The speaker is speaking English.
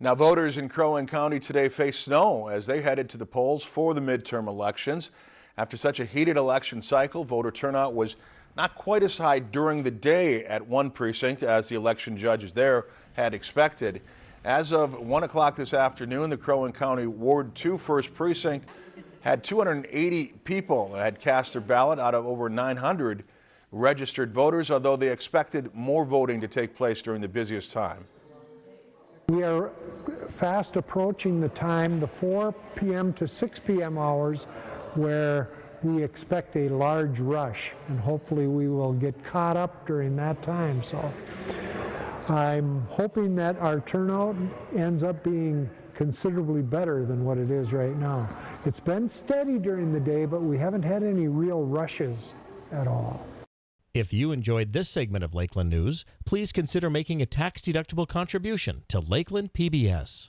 Now, voters in Crow Wing County today face snow as they headed to the polls for the midterm elections. After such a heated election cycle, voter turnout was not quite as high during the day at one precinct as the election judges there had expected. As of 1 o'clock this afternoon, the Crow Wing County Ward 2 First Precinct had 280 people that had cast their ballot out of over 900 registered voters, although they expected more voting to take place during the busiest time. We are fast approaching the time, the 4 p.m. to 6 p.m. hours, where we expect a large rush, and hopefully we will get caught up during that time. So I'm hoping that our turnout ends up being considerably better than what it is right now. It's been steady during the day, but we haven't had any real rushes at all. If you enjoyed this segment of Lakeland News, please consider making a tax-deductible contribution to Lakeland PBS.